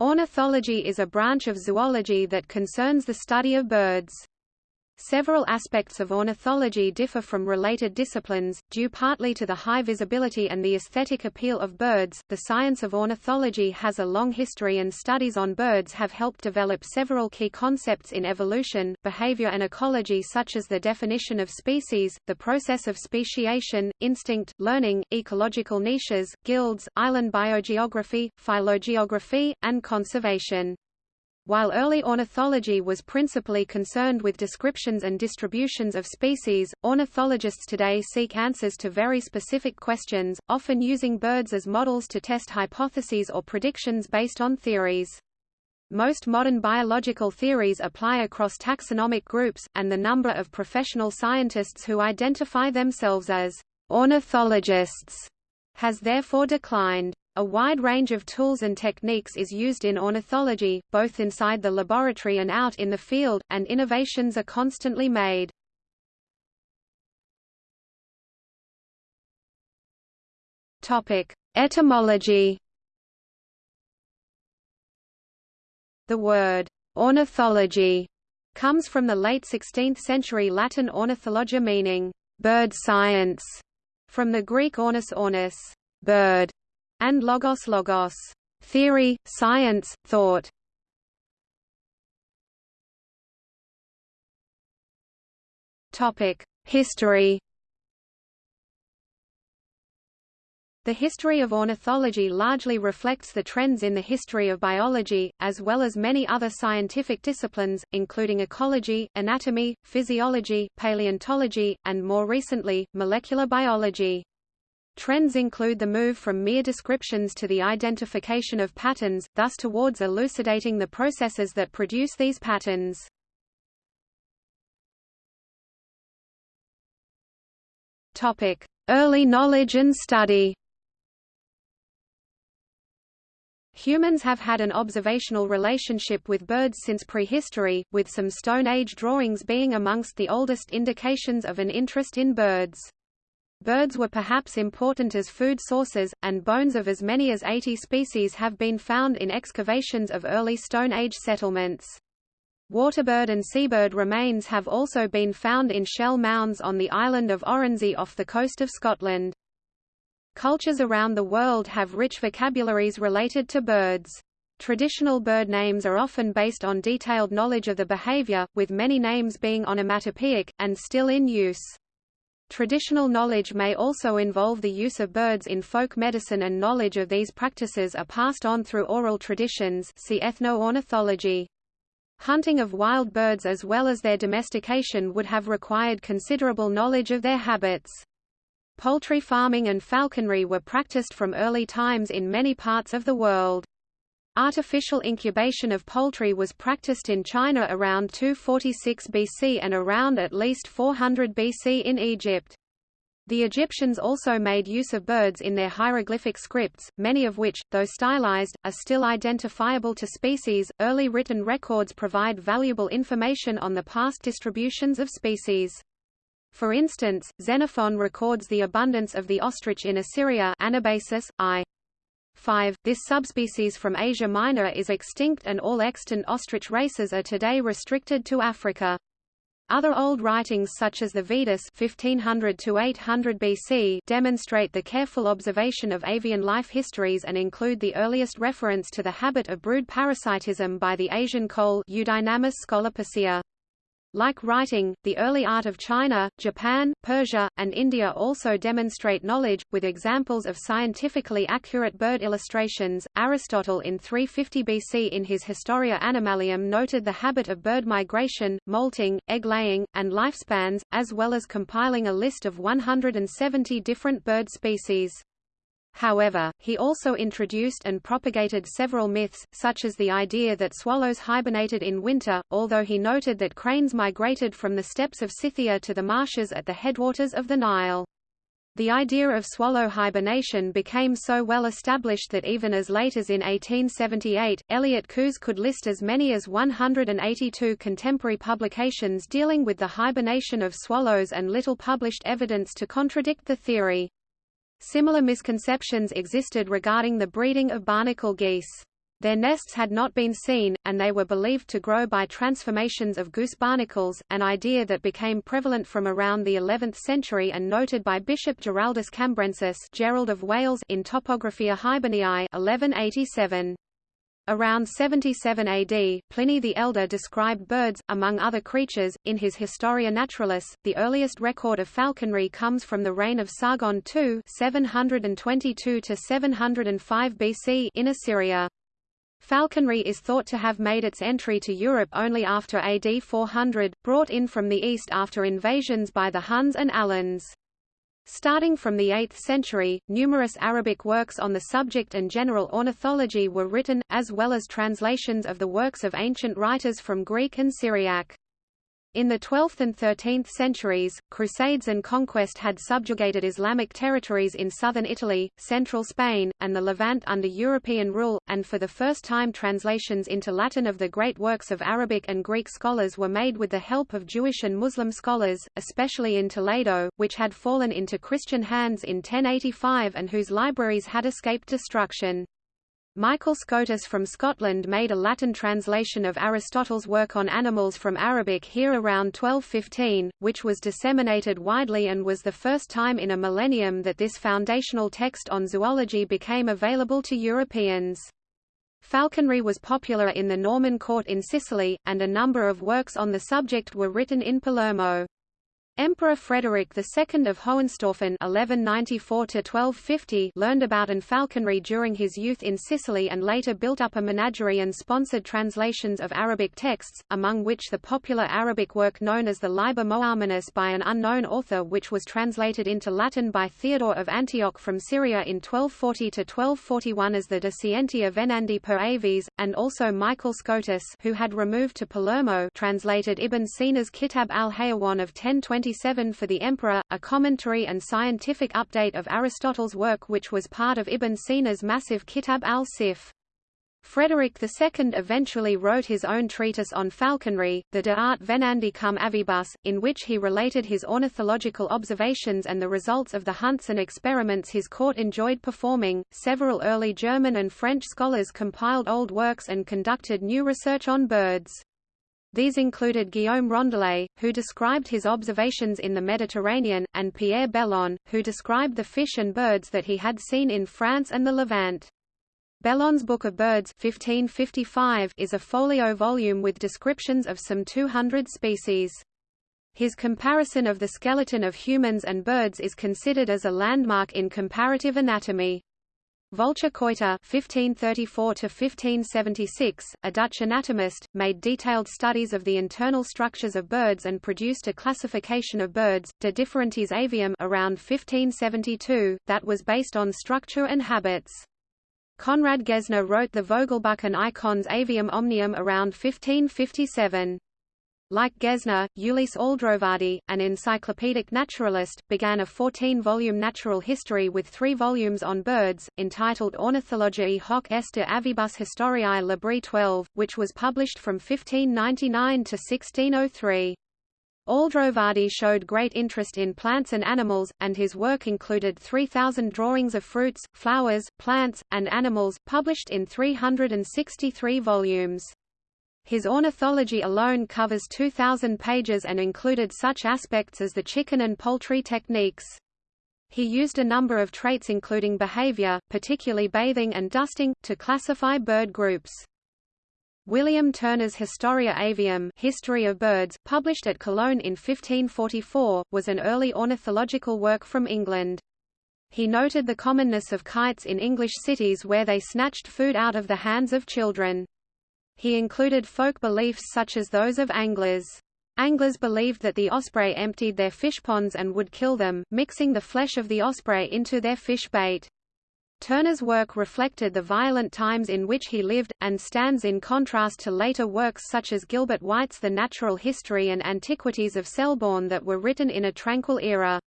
Ornithology is a branch of zoology that concerns the study of birds. Several aspects of ornithology differ from related disciplines, due partly to the high visibility and the aesthetic appeal of birds. The science of ornithology has a long history, and studies on birds have helped develop several key concepts in evolution, behavior, and ecology, such as the definition of species, the process of speciation, instinct, learning, ecological niches, guilds, island biogeography, phylogeography, and conservation. While early ornithology was principally concerned with descriptions and distributions of species, ornithologists today seek answers to very specific questions, often using birds as models to test hypotheses or predictions based on theories. Most modern biological theories apply across taxonomic groups, and the number of professional scientists who identify themselves as ornithologists has therefore declined. A wide range of tools and techniques is used in ornithology, both inside the laboratory and out in the field, and innovations are constantly made. Topic: Etymology. The word ornithology comes from the late 16th century Latin ornithologia meaning bird science, from the Greek ornis ornis, bird, and logos logos, theory, science, thought. Topic: History. The history of ornithology largely reflects the trends in the history of biology, as well as many other scientific disciplines, including ecology, anatomy, physiology, paleontology, and more recently, molecular biology. Trends include the move from mere descriptions to the identification of patterns, thus towards elucidating the processes that produce these patterns. Topic: Early knowledge and study. Humans have had an observational relationship with birds since prehistory, with some Stone Age drawings being amongst the oldest indications of an interest in birds. Birds were perhaps important as food sources, and bones of as many as 80 species have been found in excavations of early Stone Age settlements. Waterbird and seabird remains have also been found in shell mounds on the island of Oronsay off the coast of Scotland. Cultures around the world have rich vocabularies related to birds. Traditional bird names are often based on detailed knowledge of the behavior, with many names being onomatopoeic, and still in use. Traditional knowledge may also involve the use of birds in folk medicine and knowledge of these practices are passed on through oral traditions see ethno-ornithology. Hunting of wild birds as well as their domestication would have required considerable knowledge of their habits. Poultry farming and falconry were practiced from early times in many parts of the world. Artificial incubation of poultry was practiced in China around 246 BC and around at least 400 BC in Egypt. The Egyptians also made use of birds in their hieroglyphic scripts, many of which, though stylized, are still identifiable to species. Early written records provide valuable information on the past distributions of species. For instance, Xenophon records the abundance of the ostrich in Assyria Anabasis, I. 5. This subspecies from Asia Minor is extinct and all extant ostrich races are today restricted to Africa. Other old writings such as the Vedas 1500 to 800 BC demonstrate the careful observation of avian life histories and include the earliest reference to the habit of brood parasitism by the Asian koel Eudynamis scolopacea. Like writing, the early art of China, Japan, Persia, and India also demonstrate knowledge, with examples of scientifically accurate bird illustrations. Aristotle in 350 BC in his Historia Animalium noted the habit of bird migration, molting, egg-laying, and lifespans, as well as compiling a list of 170 different bird species. However, he also introduced and propagated several myths, such as the idea that swallows hibernated in winter, although he noted that cranes migrated from the steppes of Scythia to the marshes at the headwaters of the Nile. The idea of swallow hibernation became so well established that even as late as in 1878, Elliott Coues could list as many as 182 contemporary publications dealing with the hibernation of swallows and little published evidence to contradict the theory. Similar misconceptions existed regarding the breeding of barnacle geese. Their nests had not been seen, and they were believed to grow by transformations of goose barnacles, an idea that became prevalent from around the 11th century and noted by Bishop Giraldus Cambrensis Gerald of Wales in Topographia Hiberniae 1187. Around 77 AD, Pliny the Elder described birds, among other creatures, in his Historia Naturalis. The earliest record of falconry comes from the reign of Sargon II 722 to 705 BC in Assyria. Falconry is thought to have made its entry to Europe only after AD 400, brought in from the east after invasions by the Huns and Alans. Starting from the 8th century, numerous Arabic works on the subject and general ornithology were written, as well as translations of the works of ancient writers from Greek and Syriac. In the 12th and 13th centuries, crusades and conquest had subjugated Islamic territories in southern Italy, central Spain, and the Levant under European rule, and for the first time translations into Latin of the great works of Arabic and Greek scholars were made with the help of Jewish and Muslim scholars, especially in Toledo, which had fallen into Christian hands in 1085 and whose libraries had escaped destruction. Michael Scotus from Scotland made a Latin translation of Aristotle's work on animals from Arabic here around 1215, which was disseminated widely and was the first time in a millennium that this foundational text on zoology became available to Europeans. Falconry was popular in the Norman court in Sicily, and a number of works on the subject were written in Palermo. Emperor Frederick II of Hohenstaufen (1194–1250) learned about and falconry during his youth in Sicily and later built up a menagerie and sponsored translations of Arabic texts, among which the popular Arabic work known as the Liber Moaminus by an unknown author which was translated into Latin by Theodore of Antioch from Syria in 1240–1241 as the De Scientia Venandi per Aves, and also Michael Scotus who had removed to Palermo translated Ibn Sina's Kitab al-Hayawan of 1020 for the Emperor, a commentary and scientific update of Aristotle's work which was part of Ibn Sina's massive Kitab al-Shifa. Frederick II eventually wrote his own treatise on falconry, the De Arte Venandi cum Avibus, in which he related his ornithological observations and the results of the hunts and experiments his court enjoyed performing. Several early German and French scholars compiled old works and conducted new research on birds. These included Guillaume Rondelet, who described his observations in the Mediterranean, and Pierre Belon, who described the fish and birds that he had seen in France and the Levant. Belon's Book of Birds 1555 is a folio volume with descriptions of some 200 species. His comparison of the skeleton of humans and birds is considered as a landmark in comparative anatomy. Volcher-Coiter (1534–1576), a Dutch anatomist, made detailed studies of the internal structures of birds and produced a classification of birds, De Differentiis Avium, around 1572, that was based on structure and habits. Conrad Gesner wrote the Vogelbuch and Icones Avium Omnium around 1557. Like Gesner, Ulysse Aldrovandi, an encyclopedic naturalist, began a 14-volume natural history with three volumes on birds, entitled Ornithologiae hoc est de avibus historiae libri 12, which was published from 1599 to 1603. Aldrovandi showed great interest in plants and animals, and his work included 3,000 drawings of fruits, flowers, plants, and animals, published in 363 volumes. His ornithology alone covers 2,000 pages and included such aspects as the chicken and poultry techniques. He used a number of traits including behavior, particularly bathing and dusting, to classify bird groups. William Turner's Historia Avium History of Birds, published at Cologne in 1544, was an early ornithological work from England. He noted the commonness of kites in English cities where they snatched food out of the hands of children. He included folk beliefs such as those of anglers. Anglers believed that the osprey emptied their fish ponds and would kill them, mixing the flesh of the osprey into their fish bait. Turner's work reflected the violent times in which he lived, and stands in contrast to later works such as Gilbert White's The Natural History and Antiquities of Selborne that were written in a tranquil era.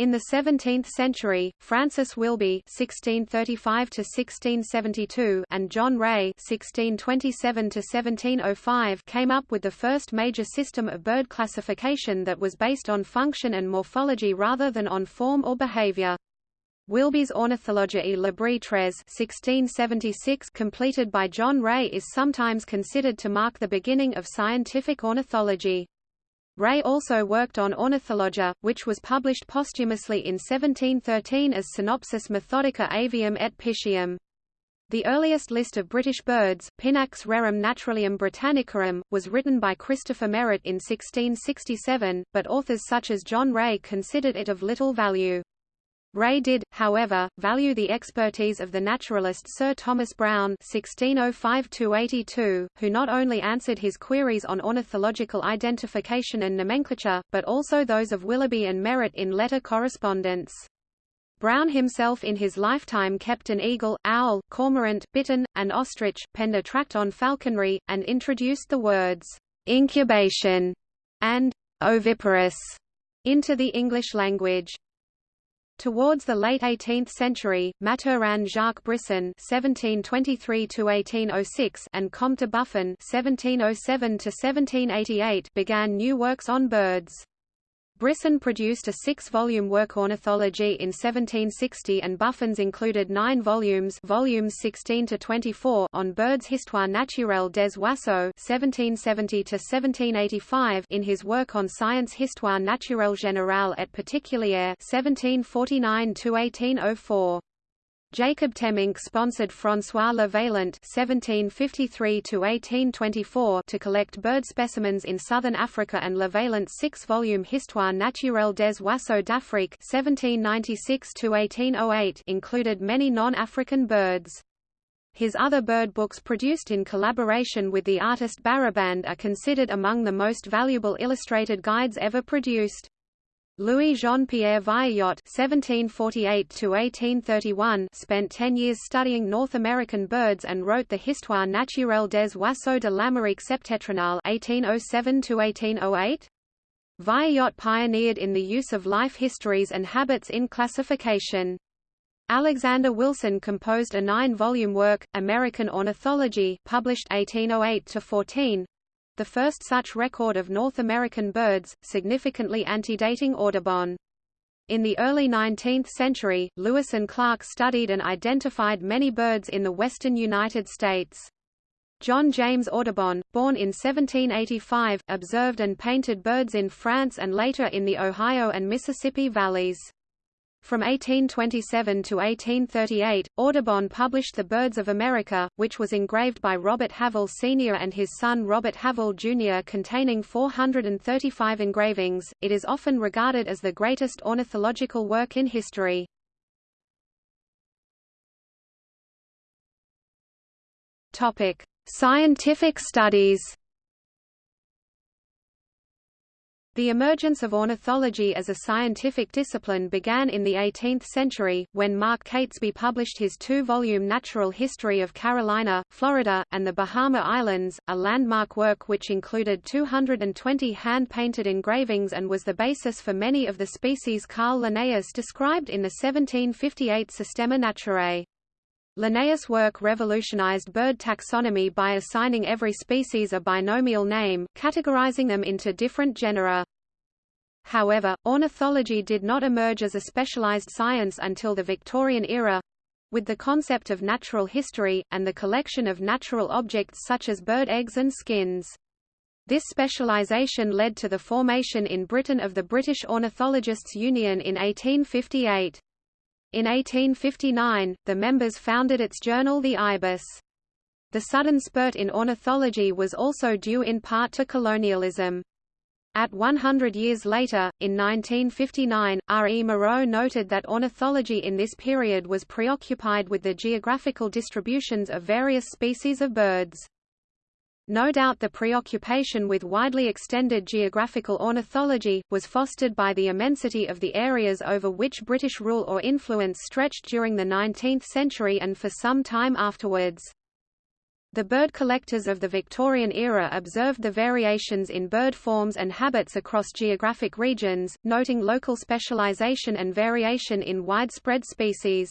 In the 17th century, Francis Willughby (1635–1672) and John Ray (1627–1705) came up with the first major system of bird classification that was based on function and morphology rather than on form or behavior. Willughby's Ornithologiae Libri Tres 1676 completed by John Ray is sometimes considered to mark the beginning of scientific ornithology. Ray also worked on Ornithologia, which was published posthumously in 1713 as Synopsis Methodica Avium et Piscium. The earliest list of British birds, Pinax Rerum Naturalium Britannicarum, was written by Christopher Merrett in 1667, but authors such as John Ray considered it of little value. Ray did, however, value the expertise of the naturalist Sir Thomas Browne (1605–82), who not only answered his queries on ornithological identification and nomenclature, but also those of Willughby and Merrett in letter correspondence. Browne himself in his lifetime kept an eagle, owl, cormorant, bittern, and ostrich, penned a tract on falconry, and introduced the words, incubation and oviparous into the English language. Towards the late 18th century, Mathurin Jacques Brisson (1723–1806) and Comte Buffon (1707–1788) began new works on birds. Brisson produced a six-volume work Ornithology in 1760 and Buffon's included nine volumes volumes 16 to 24 on birds Histoire naturelle des oiseaux 1770 to 1785 in his work on Science Histoire naturelle générale et particulière 1749–1804. Jacob Temminck sponsored François Le Vaillant (1753–1824) to collect bird specimens in southern Africa, and Le six-volume Histoire naturelle des oiseaux d'Afrique (1796–1808) included many non-African birds. His other bird books produced in collaboration with the artist Barraband are considered among the most valuable illustrated guides ever produced. Louis Jean-Pierre Vieillot (1748–1831) spent ten years studying North American birds and wrote the Histoire naturelle des oiseaux de l'Amérique septentrionale (1807–1808). Vieillot pioneered in the use of life histories and habits in classification. Alexander Wilson composed a nine-volume work, American Ornithology, published 1808–14, the first such record of North American birds, significantly antedating Audubon. In the early 19th century, Lewis and Clark studied and identified many birds in the western United States. John James Audubon, born in 1785, observed and painted birds in France and later in the Ohio and Mississippi valleys. From 1827 to 1838, Audubon published The Birds of America, which was engraved by Robert Havell Sr. and his son Robert Havell Jr. containing 435 engravings. It is often regarded as the greatest ornithological work in history. Topic: Scientific studies. The emergence of ornithology as a scientific discipline began in the 18th century, when Mark Catesby published his two-volume Natural History of Carolina, Florida, and the Bahama Islands, a landmark work which included 220 hand-painted engravings and was the basis for many of the species Carl Linnaeus described in the 1758 Systema Naturae. Linnaeus' work revolutionized bird taxonomy by assigning every species a binomial name, categorizing them into different genera. However, ornithology did not emerge as a specialized science until the Victorian era with the concept of natural history, and the collection of natural objects such as bird eggs and skins. This specialization led to the formation in Britain of the British Ornithologists' Union in 1858. In 1859, the members founded its journal The Ibis. The sudden spurt in ornithology was also due in part to colonialism. At 100 years later, in 1959, R. E. Moreau noted that ornithology in this period was preoccupied with the geographical distributions of various species of birds. No doubt the preoccupation with widely extended geographical ornithology, was fostered by the immensity of the areas over which British rule or influence stretched during the 19th century and for some time afterwards. The bird collectors of the Victorian era observed the variations in bird forms and habits across geographic regions, noting local specialization and variation in widespread species.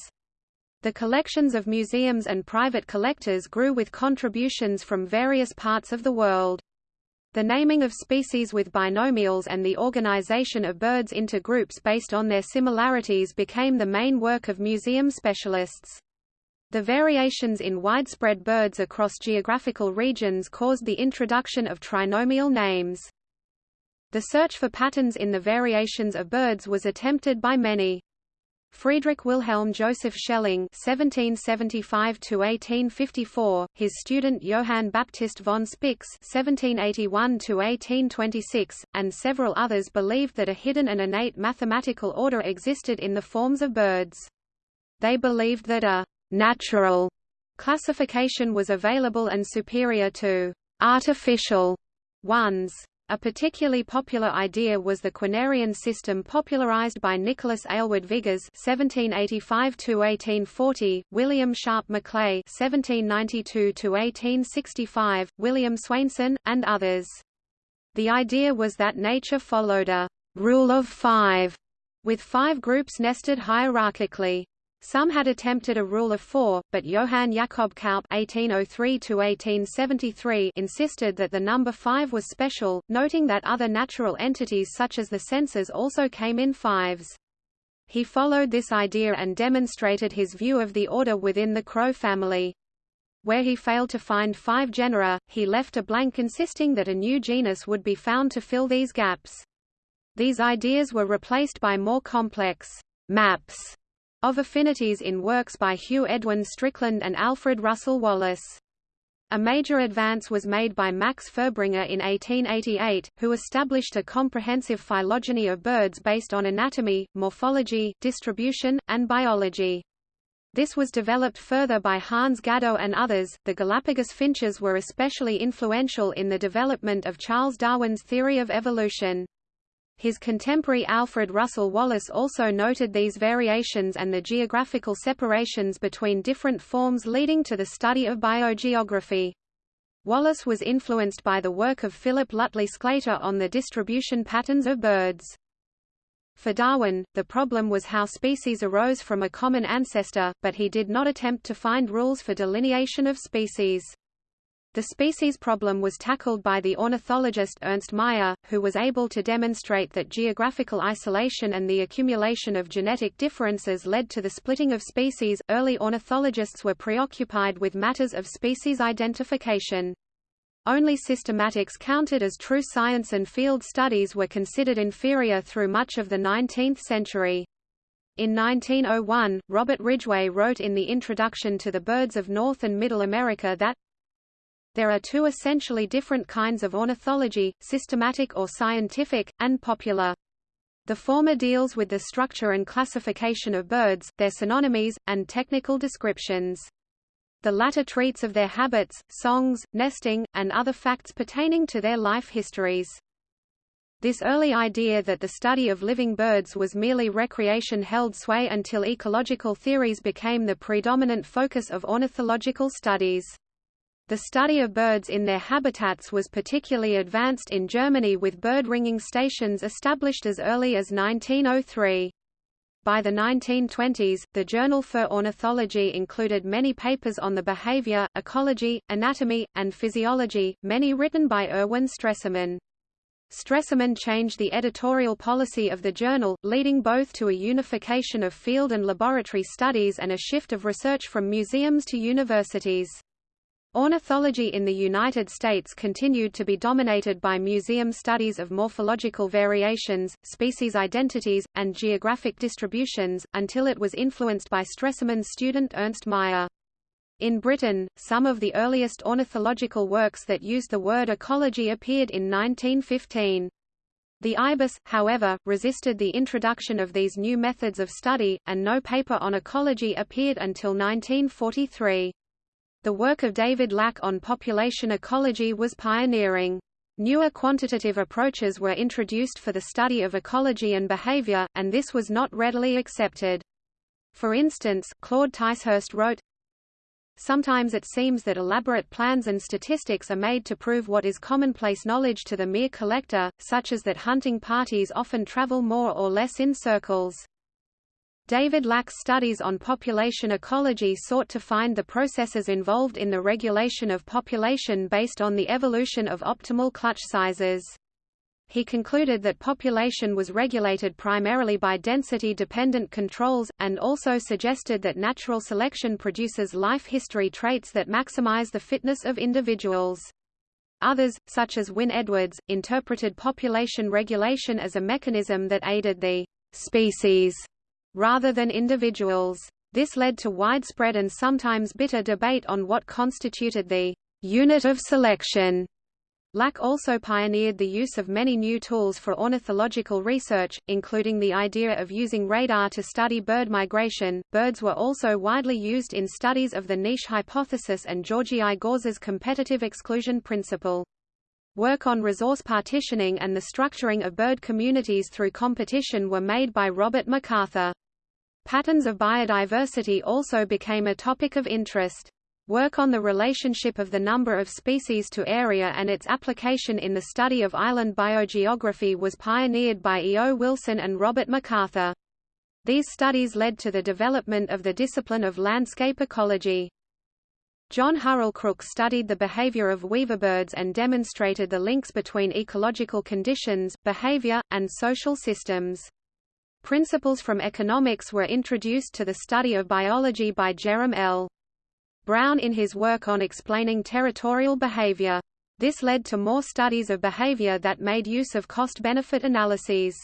The collections of museums and private collectors grew with contributions from various parts of the world. The naming of species with binomials and the organization of birds into groups based on their similarities became the main work of museum specialists. The variations in widespread birds across geographical regions caused the introduction of trinomial names. The search for patterns in the variations of birds was attempted by many. Friedrich Wilhelm Joseph Schelling (1775–1854), his student Johann Baptist von Spix (1781–1826), and several others believed that a hidden and innate mathematical order existed in the forms of birds. They believed that a natural classification was available and superior to artificial ones. A particularly popular idea was the quinarian system popularized by Nicholas Aylward Vigors (1785–1840), William Sharp Macleay (1792–1865), William Swainson, and others. The idea was that nature followed a rule of five, with five groups nested hierarchically. Some had attempted a rule of four, but Johann Jakob Kaup (1803–1873) insisted that the number five was special, noting that other natural entities such as the senses also came in fives. He followed this idea and demonstrated his view of the order within the crow family. Where he failed to find five genera, he left a blank insisting that a new genus would be found to fill these gaps. These ideas were replaced by more complex maps of affinities in works by Hugh Edwin Strickland and Alfred Russel Wallace. A major advance was made by Max Furbringer in 1888, who established a comprehensive phylogeny of birds based on anatomy, morphology, distribution, and biology. This was developed further by Hans Gadow and others. The Galapagos finches were especially influential in the development of Charles Darwin's theory of evolution. His contemporary Alfred Russel Wallace also noted these variations and the geographical separations between different forms leading to the study of biogeography. Wallace was influenced by the work of Philip Lutley Sclater on the distribution patterns of birds. For Darwin, the problem was how species arose from a common ancestor, but he did not attempt to find rules for delineation of species. The species problem was tackled by the ornithologist Ernst Mayr, who was able to demonstrate that geographical isolation and the accumulation of genetic differences led to the splitting of species. Early ornithologists were preoccupied with matters of species identification. Only systematics counted as true science and field studies were considered inferior through much of the 19th century. In 1901, Robert Ridgway wrote in the introduction to the Birds of North and Middle America that there are two essentially different kinds of ornithology, systematic or scientific, and popular. The former deals with the structure and classification of birds, their synonymies, and technical descriptions. The latter treats of their habits, songs, nesting, and other facts pertaining to their life histories. This early idea that the study of living birds was merely recreation held sway until ecological theories became the predominant focus of ornithological studies. The study of birds in their habitats was particularly advanced in Germany with bird ringing stations established as early as 1903. By the 1920s, the Journal für Ornithologie included many papers on the behavior, ecology, anatomy, and physiology, many written by Erwin Stresemann. Stresemann changed the editorial policy of the journal, leading both to a unification of field and laboratory studies and a shift of research from museums to universities. Ornithology in the United States continued to be dominated by museum studies of morphological variations, species identities, and geographic distributions, until it was influenced by Stresemann's student Ernst Mayr. In Britain, some of the earliest ornithological works that used the word ecology appeared in 1915. The IBIS, however, resisted the introduction of these new methods of study, and no paper on ecology appeared until 1943. The work of David Lack on population ecology was pioneering. Newer quantitative approaches were introduced for the study of ecology and behavior, and this was not readily accepted. For instance, Claude Ticehurst wrote, Sometimes it seems that elaborate plans and statistics are made to prove what is commonplace knowledge to the mere collector, such as that hunting parties often travel more or less in circles. David Lack's studies on population ecology sought to find the processes involved in the regulation of population based on the evolution of optimal clutch sizes. He concluded that population was regulated primarily by density-dependent controls, and also suggested that natural selection produces life history traits that maximize the fitness of individuals. Others, such as Wynne Edwards, interpreted population regulation as a mechanism that aided the species rather than individuals. This led to widespread and sometimes bitter debate on what constituted the unit of selection. Lack also pioneered the use of many new tools for ornithological research, including the idea of using radar to study bird migration. Birds were also widely used in studies of the niche hypothesis and Georgi Gause's competitive exclusion principle. Work on resource partitioning and the structuring of bird communities through competition were made by Robert MacArthur. Patterns of biodiversity also became a topic of interest. Work on the relationship of the number of species to area and its application in the study of island biogeography was pioneered by E. O. Wilson and Robert MacArthur. These studies led to the development of the discipline of landscape ecology. John Hurrell Crook studied the behavior of weaverbirds and demonstrated the links between ecological conditions, behavior, and social systems. Principles from economics were introduced to the study of biology by Jerram L. Brown in his work on explaining territorial behavior. This led to more studies of behavior that made use of cost-benefit analyses.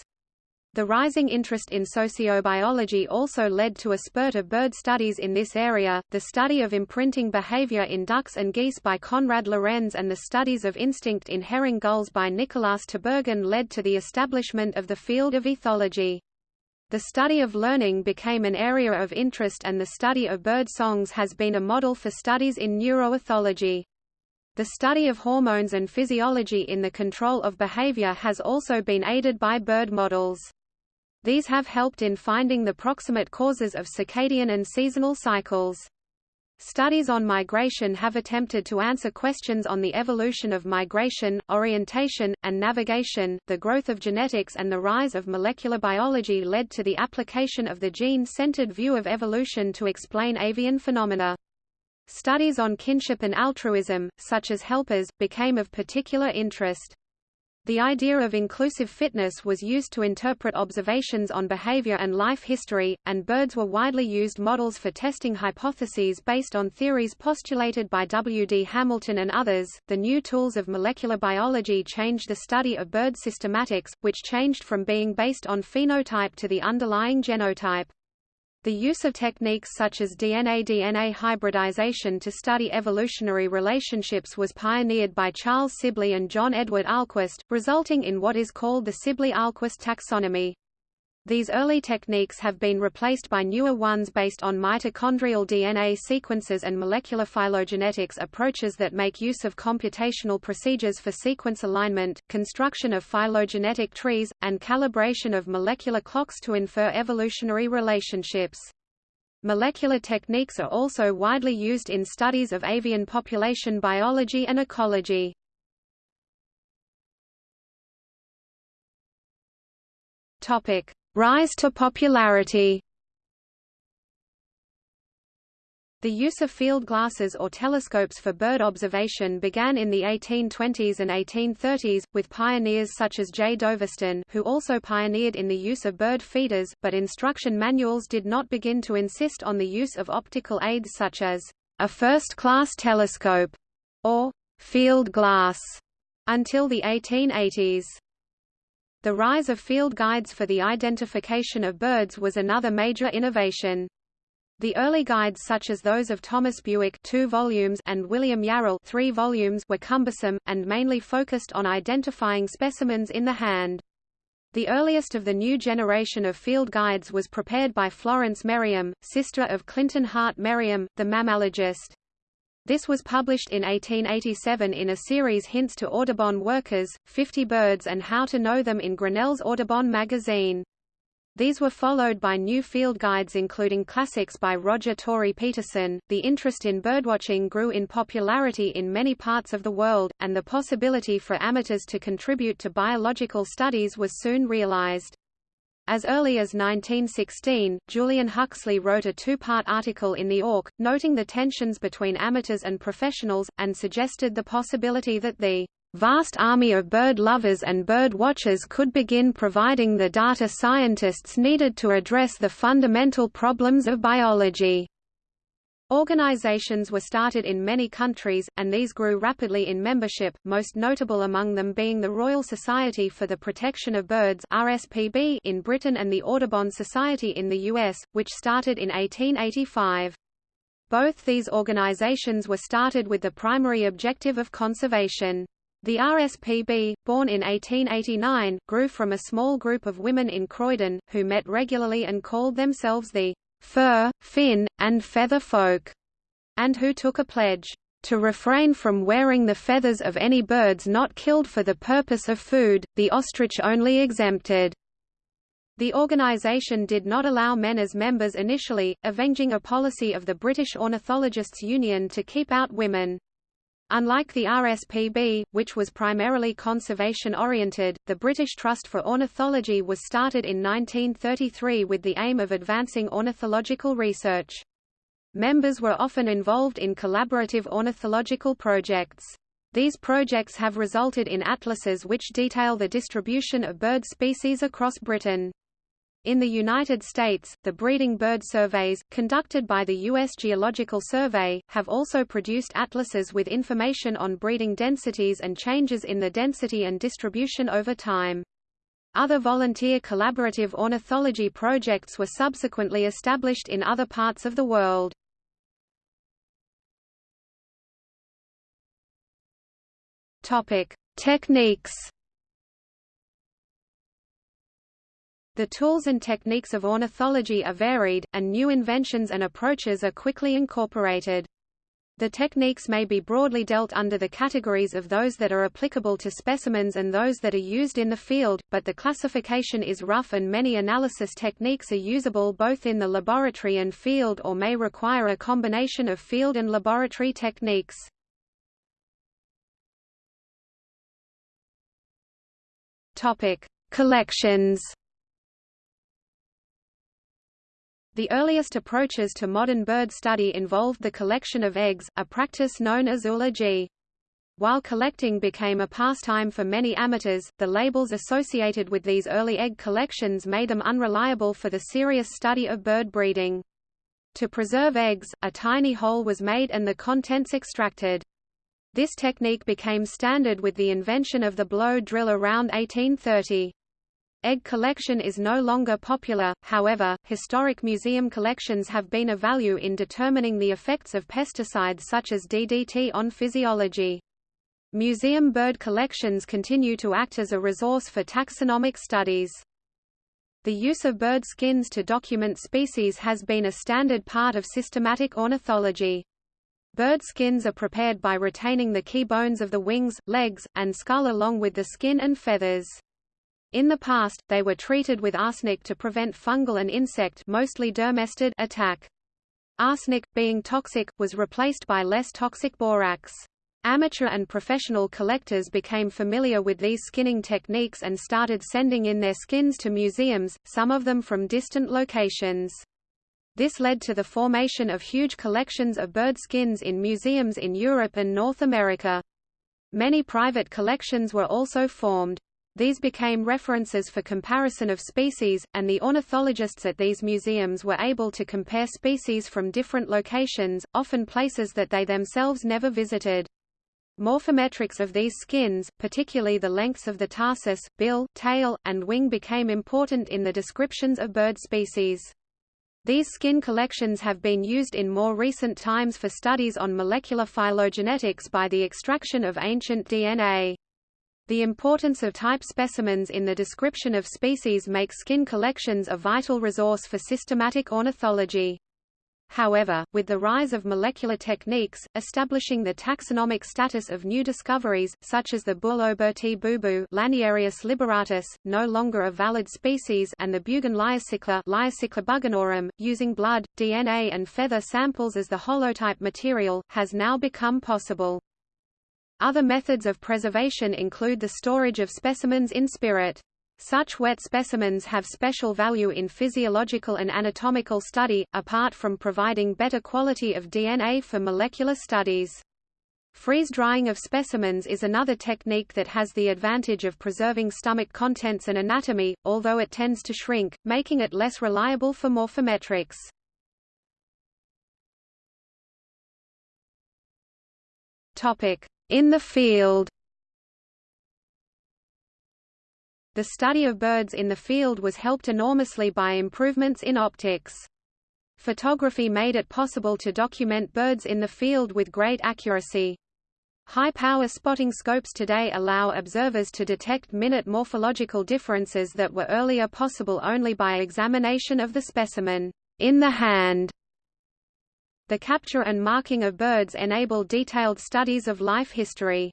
The rising interest in sociobiology also led to a spurt of bird studies in this area, the study of imprinting behavior in ducks and geese by Konrad Lorenz and the studies of instinct in herring gulls by Nicolaas Tinbergen led to the establishment of the field of ethology. The study of learning became an area of interest and the study of bird songs has been a model for studies in neuroethology. The study of hormones and physiology in the control of behavior has also been aided by bird models. These have helped in finding the proximate causes of circadian and seasonal cycles. Studies on migration have attempted to answer questions on the evolution of migration, orientation, and navigation. The growth of genetics and the rise of molecular biology led to the application of the gene-centered view of evolution to explain avian phenomena. Studies on kinship and altruism, such as helpers, became of particular interest. The idea of inclusive fitness was used to interpret observations on behavior and life history, and birds were widely used models for testing hypotheses based on theories postulated by W. D. Hamilton and others. The new tools of molecular biology changed the study of bird systematics, which changed from being based on phenotype to the underlying genotype. The use of techniques such as DNA-DNA hybridization to study evolutionary relationships was pioneered by Charles Sibley and John Edward Ahlquist, resulting in what is called the Sibley-Ahlquist taxonomy. These early techniques have been replaced by newer ones based on mitochondrial DNA sequences and molecular phylogenetics approaches that make use of computational procedures for sequence alignment, construction of phylogenetic trees, and calibration of molecular clocks to infer evolutionary relationships. Molecular techniques are also widely used in studies of avian population biology and ecology. Topic: Rise to popularity The use of field glasses or telescopes for bird observation began in the 1820s and 1830s, with pioneers such as J. Dovaston who also pioneered in the use of bird feeders, but instruction manuals did not begin to insist on the use of optical aids such as a first-class telescope or field glass until the 1880s. The rise of field guides for the identification of birds was another major innovation. The early guides such as those of Thomas Bewick 2 volumes and William Yarrell 3 volumes were cumbersome, and mainly focused on identifying specimens in the hand. The earliest of the new generation of field guides was prepared by Florence Merriam, sister of Clinton Hart Merriam, the mammalogist. This was published in 1887 in a series Hints to Audubon Workers, 50 Birds and How to Know Them in Grinnell's Audubon magazine. These were followed by new field guides including classics by Roger Tory Peterson. The interest in birdwatching grew in popularity in many parts of the world, and the possibility for amateurs to contribute to biological studies was soon realized. As early as 1916, Julian Huxley wrote a two-part article in the Auk, noting the tensions between amateurs and professionals, and suggested the possibility that the vast army of bird lovers and bird watchers could begin providing the data scientists needed to address the fundamental problems of biology. Organizations were started in many countries, and these grew rapidly in membership, most notable among them being the Royal Society for the Protection of Birds RSPB in Britain and the Audubon Society in the US, which started in 1885. Both these organizations were started with the primary objective of conservation. The RSPB, born in 1889, grew from a small group of women in Croydon, who met regularly and called themselves the fur, fin, and feather folk, and who took a pledge to refrain from wearing the feathers of any birds not killed for the purpose of food, the ostrich only exempted. The organization did not allow men as members initially, avenging a policy of the British Ornithologists' Union to keep out women. Unlike the RSPB, which was primarily conservation-oriented, the British Trust for Ornithology was started in 1933 with the aim of advancing ornithological research. Members were often involved in collaborative ornithological projects. These projects have resulted in atlases which detail the distribution of bird species across Britain. In the United States, the breeding bird surveys, conducted by the U.S. Geological Survey, have also produced atlases with information on breeding densities and changes in the density and distribution over time. Other volunteer collaborative ornithology projects were subsequently established in other parts of the world. Topic: Techniques The tools and techniques of ornithology are varied, and new inventions and approaches are quickly incorporated. The techniques may be broadly dealt under the categories of those that are applicable to specimens and those that are used in the field, but the classification is rough and many analysis techniques are usable both in the laboratory and field or may require a combination of field and laboratory techniques. Topic: Collections The earliest approaches to modern bird study involved the collection of eggs, a practice known as oology. While collecting became a pastime for many amateurs, the labels associated with these early egg collections made them unreliable for the serious study of bird breeding. To preserve eggs, a tiny hole was made and the contents extracted. This technique became standard with the invention of the blow drill around 1830. Egg collection is no longer popular, however, historic museum collections have been of value in determining the effects of pesticides such as DDT on physiology. Museum bird collections continue to act as a resource for taxonomic studies. The use of bird skins to document species has been a standard part of systematic ornithology. Bird skins are prepared by retaining the key bones of the wings, legs, and skull along with the skin and feathers. In the past, they were treated with arsenic to prevent fungal and insect mostly dermestid attack. Arsenic, being toxic, was replaced by less toxic borax. Amateur and professional collectors became familiar with these skinning techniques and started sending in their skins to museums, some of them from distant locations. This led to the formation of huge collections of bird skins in museums in Europe and North America. Many private collections were also formed. These became references for comparison of species, and the ornithologists at these museums were able to compare species from different locations, often places that they themselves never visited. Morphometrics of these skins, particularly the lengths of the tarsus, bill, tail, and wing became important in the descriptions of bird species. These skin collections have been used in more recent times for studies on molecular phylogenetics by the extraction of ancient DNA. The importance of type specimens in the description of species makes skin collections a vital resource for systematic ornithology. However, with the rise of molecular techniques, establishing the taxonomic status of new discoveries, such as the Bulo Burti boubou Laniarius liberatus, no longer a valid species and the Bugun Liocichla bugunorum, using blood, DNA and feather samples as the holotype material, has now become possible. Other methods of preservation include the storage of specimens in spirit. Such wet specimens have special value in physiological and anatomical study, apart from providing better quality of DNA for molecular studies. Freeze-drying of specimens is another technique that has the advantage of preserving stomach contents and anatomy, although it tends to shrink, making it less reliable for morphometrics. In the field The study of birds in the field was helped enormously by improvements in optics. Photography made it possible to document birds in the field with great accuracy. High-power spotting scopes today allow observers to detect minute morphological differences that were earlier possible only by examination of the specimen in the hand. The capture and marking of birds enable detailed studies of life history.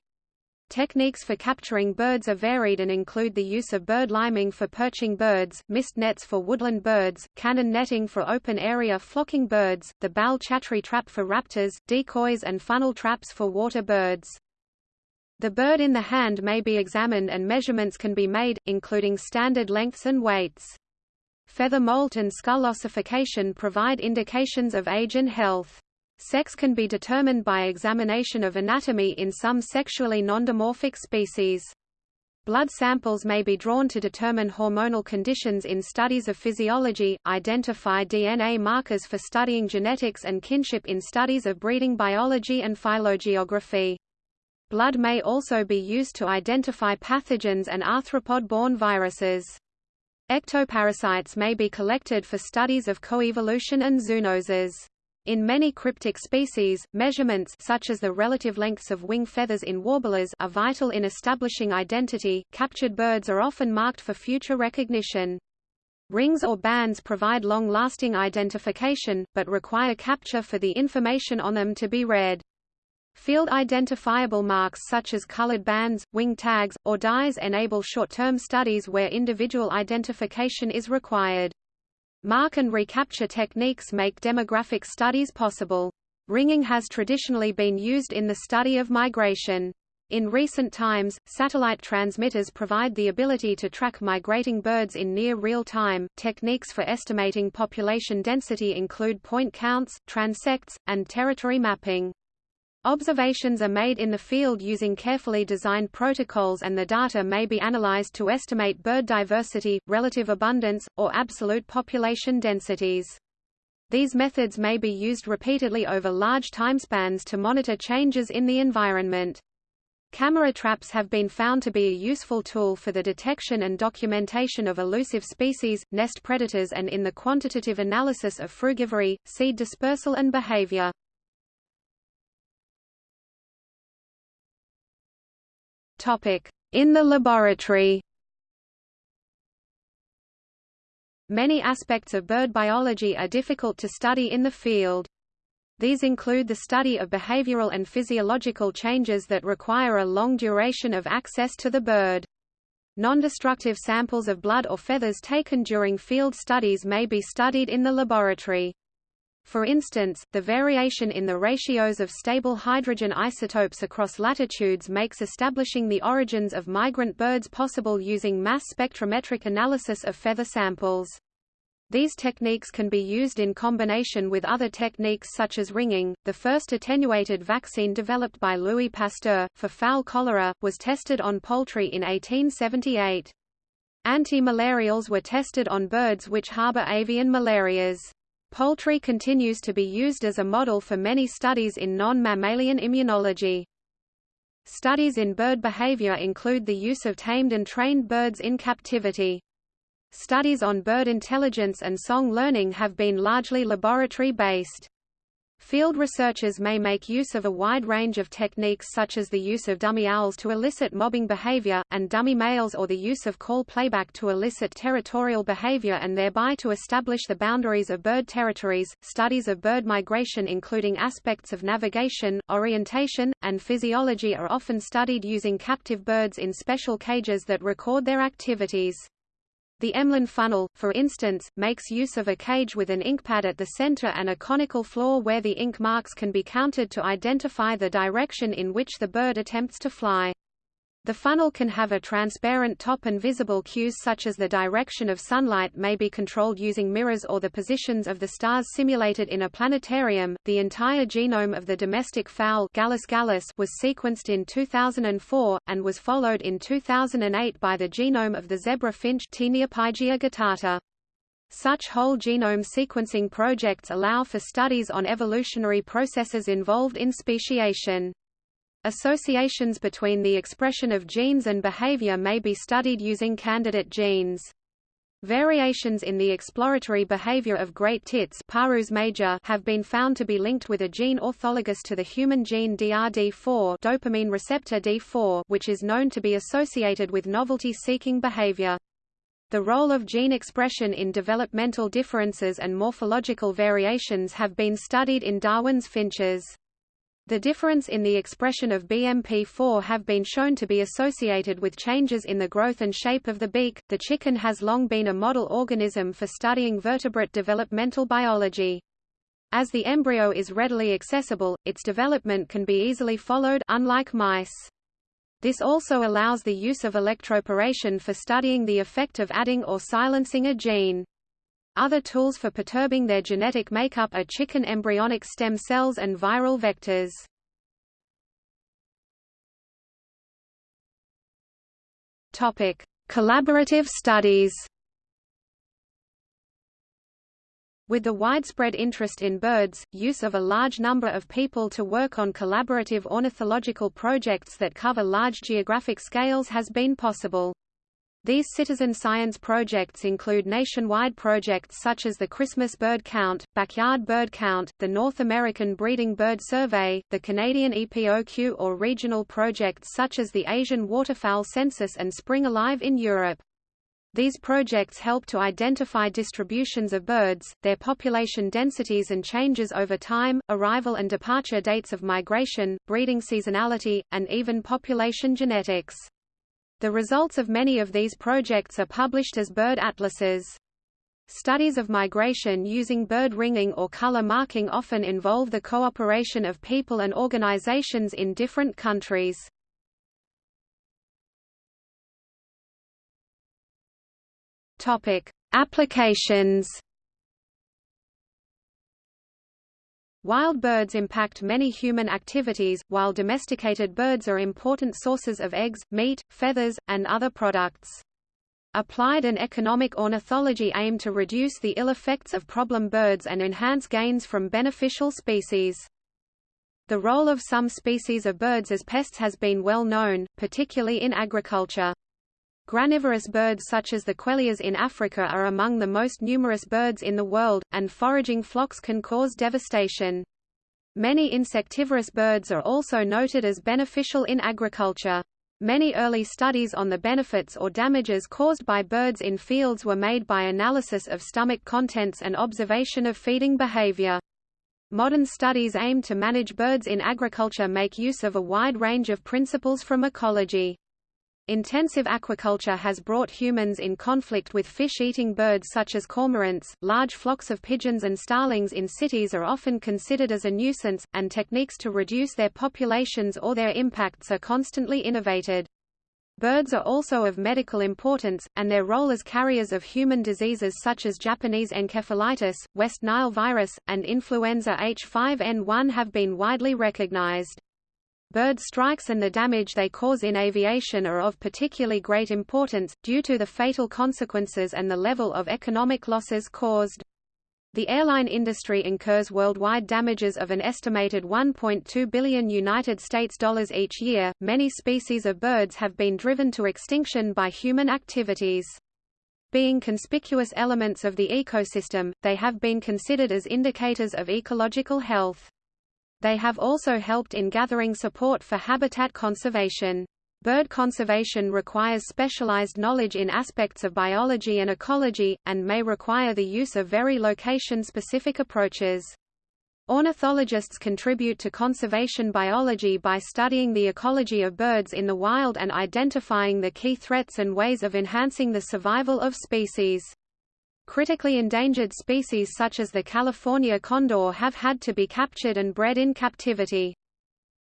Techniques for capturing birds are varied and include the use of bird liming for perching birds, mist nets for woodland birds, cannon netting for open-area flocking birds, the bal chatri trap for raptors, decoys and funnel traps for water birds. The bird in the hand may be examined and measurements can be made, including standard lengths and weights. Feather molt and skull ossification provide indications of age and health. Sex can be determined by examination of anatomy in some sexually nondimorphic species. Blood samples may be drawn to determine hormonal conditions in studies of physiology, identify DNA markers for studying genetics and kinship in studies of breeding biology and phylogeography. Blood may also be used to identify pathogens and arthropod-borne viruses. Ectoparasites may be collected for studies of coevolution and zoonoses. In many cryptic species, measurements such as the relative lengths of wing feathers in warblers are vital in establishing identity. Captured birds are often marked for future recognition. Rings or bands provide long-lasting identification, but require capture for the information on them to be read. Field identifiable marks such as colored bands, wing tags, or dyes enable short-term studies where individual identification is required. Mark and recapture techniques make demographic studies possible. Ringing has traditionally been used in the study of migration. In recent times, satellite transmitters provide the ability to track migrating birds in near real time. Techniques for estimating population density include point counts, transects, and territory mapping. Observations are made in the field using carefully designed protocols and the data may be analyzed to estimate bird diversity, relative abundance, or absolute population densities. These methods may be used repeatedly over large timespans to monitor changes in the environment. Camera traps have been found to be a useful tool for the detection and documentation of elusive species, nest predators and in the quantitative analysis of frugivory, seed dispersal and behavior. In the laboratory Many aspects of bird biology are difficult to study in the field. These include the study of behavioral and physiological changes that require a long duration of access to the bird. Non-destructive samples of blood or feathers taken during field studies may be studied in the laboratory. For instance, the variation in the ratios of stable hydrogen isotopes across latitudes makes establishing the origins of migrant birds possible using mass spectrometric analysis of feather samples. These techniques can be used in combination with other techniques such as ringing. The first attenuated vaccine developed by Louis Pasteur, for fowl cholera, was tested on poultry in 1878. Anti-malarials were tested on birds which harbor avian malarias. Poultry continues to be used as a model for many studies in non-mammalian immunology. Studies in bird behavior include the use of tamed and trained birds in captivity. Studies on bird intelligence and song learning have been largely laboratory-based. Field researchers may make use of a wide range of techniques such as the use of dummy owls to elicit mobbing behavior, and dummy males or the use of call playback to elicit territorial behavior and thereby to establish the boundaries of bird territories. Studies of bird migration including aspects of navigation, orientation, and physiology are often studied using captive birds in special cages that record their activities. The Emlen funnel, for instance, makes use of a cage with an inkpad at the center and a conical floor where the ink marks can be counted to identify the direction in which the bird attempts to fly. The funnel can have a transparent top and visible cues such as the direction of sunlight may be controlled using mirrors or the positions of the stars simulated in a planetarium. The entire genome of the domestic fowl Gallus gallus was sequenced in 2004 and was followed in 2008 by the genome of the zebra finch Taeniopygia guttata. Such whole genome sequencing projects allow for studies on evolutionary processes involved in speciation. Associations between the expression of genes and behavior may be studied using candidate genes. Variations in the exploratory behavior of great tits Parus major have been found to be linked with a gene orthologous to the human gene DRD4 dopamine receptor D4 which is known to be associated with novelty-seeking behavior. The role of gene expression in developmental differences and morphological variations have been studied in Darwin's finches. The difference in the expression of BMP4 have been shown to be associated with changes in the growth and shape of the beak. The chicken has long been a model organism for studying vertebrate developmental biology. As the embryo is readily accessible, its development can be easily followed unlike mice. This also allows the use of electroporation for studying the effect of adding or silencing a gene. Other tools for perturbing their genetic makeup are chicken embryonic stem cells and viral vectors. Topic: Collaborative studies. With the widespread interest in birds, use of a large number of people to work on collaborative ornithological projects that cover large geographic scales has been possible. These citizen science projects include nationwide projects such as the Christmas Bird Count, Backyard Bird Count, the North American Breeding Bird Survey, the Canadian EPOQ or regional projects such as the Asian Waterfowl Census and Spring Alive in Europe. These projects help to identify distributions of birds, their population densities and changes over time, arrival and departure dates of migration, breeding seasonality, and even population genetics. The results of many of these projects are published as bird atlases. Studies of migration using bird ringing or color marking often involve the cooperation of people and organizations in different countries. Topic: Applications Wild birds impact many human activities, while domesticated birds are important sources of eggs, meat, feathers, and other products. Applied and economic ornithology aim to reduce the ill effects of problem birds and enhance gains from beneficial species. The role of some species of birds as pests has been well known, particularly in agriculture. Granivorous birds such as the queleas in Africa are among the most numerous birds in the world, and foraging flocks can cause devastation. Many insectivorous birds are also noted as beneficial in agriculture. Many early studies on the benefits or damages caused by birds in fields were made by analysis of stomach contents and observation of feeding behavior. Modern studies aim to manage birds in agriculture make use of a wide range of principles from ecology. Intensive aquaculture has brought humans in conflict with fish-eating birds such as cormorants. Large flocks of pigeons and starlings in cities are often considered as a nuisance, and techniques to reduce their populations or their impacts are constantly innovated. Birds are also of medical importance, and their role as carriers of human diseases such as Japanese encephalitis, West Nile virus, and influenza H5N1 have been widely recognized. Bird strikes and the damage they cause in aviation are of particularly great importance, due to the fatal consequences and the level of economic losses caused. The airline industry incurs worldwide damages of an estimated 1.2 billion United States dollars each year. Many species of birds have been driven to extinction by human activities. Being conspicuous elements of the ecosystem, they have been considered as indicators of ecological health. They have also helped in gathering support for habitat conservation. Bird conservation requires specialized knowledge in aspects of biology and ecology, and may require the use of very location-specific approaches. Ornithologists contribute to conservation biology by studying the ecology of birds in the wild and identifying the key threats and ways of enhancing the survival of species. Critically endangered species such as the California condor have had to be captured and bred in captivity.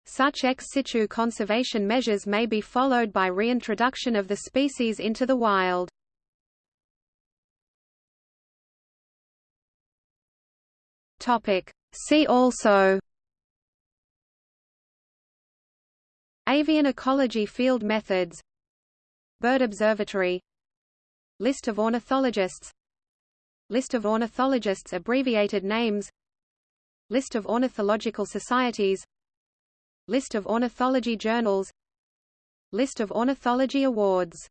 Such ex situ conservation measures may be followed by reintroduction of the species into the wild. See also Avian ecology field methods Bird observatory List of ornithologists List of ornithologists abbreviated names. List of ornithological societies. List of ornithology journals. List of ornithology awards